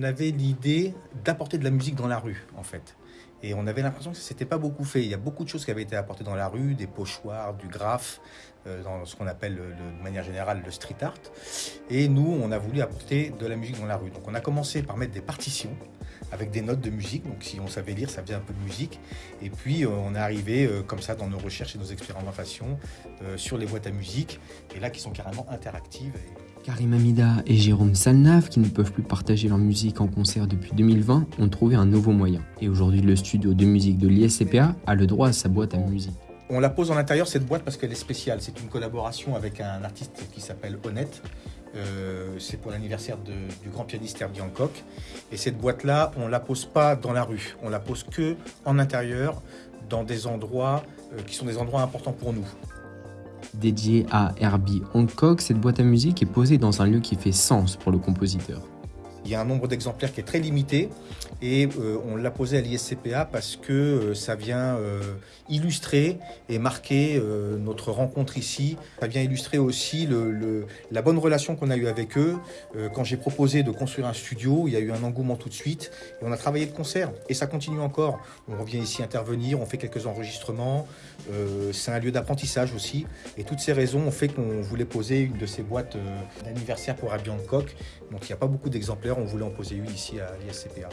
on avait l'idée d'apporter de la musique dans la rue, en fait. Et on avait l'impression que ça s'était pas beaucoup fait. Il y a beaucoup de choses qui avaient été apportées dans la rue, des pochoirs, du graphe, euh, dans ce qu'on appelle de manière générale le street art. Et nous, on a voulu apporter de la musique dans la rue. Donc on a commencé par mettre des partitions avec des notes de musique. Donc si on savait lire, ça faisait un peu de musique. Et puis euh, on est arrivé euh, comme ça dans nos recherches et nos expérimentations sur les boîtes à musique, et là qui sont carrément interactives. Karim Amida et Jérôme Salnave, qui ne peuvent plus partager leur musique en concert depuis 2020, ont trouvé un nouveau moyen. Et aujourd'hui, le studio de musique de l'ISCPA a le droit à sa boîte à musique. On la pose en intérieur, cette boîte, parce qu'elle est spéciale. C'est une collaboration avec un artiste qui s'appelle Honnête. Euh, c'est pour l'anniversaire du grand pianiste Herbie Hancock. Et cette boîte-là, on ne la pose pas dans la rue. On la pose que en intérieur, dans des endroits euh, qui sont des endroits importants pour nous. Dédiée à Herbie Hancock, cette boîte à musique est posée dans un lieu qui fait sens pour le compositeur. Il y a un nombre d'exemplaires qui est très limité et euh, on l'a posé à l'ISCPA parce que euh, ça vient euh, illustrer et marquer notre rencontre ici. Ça vient illustrer aussi le, la bonne relation qu'on a eue avec eux. quand j'ai proposé de construire un studio, il y a eu un engouement tout de suite et on a travaillé de concert et ça continue encore. On revient ici intervenir, on fait quelques enregistrements. C'est un lieu d'apprentissage aussi et toutes ces raisons ont fait qu'on voulait poser une de ces boîtes d'anniversaire pour Herbie Hancock. Donc il n'y a pas beaucoup d'exemplaires on voulait en poser une ici à l'ISCPA.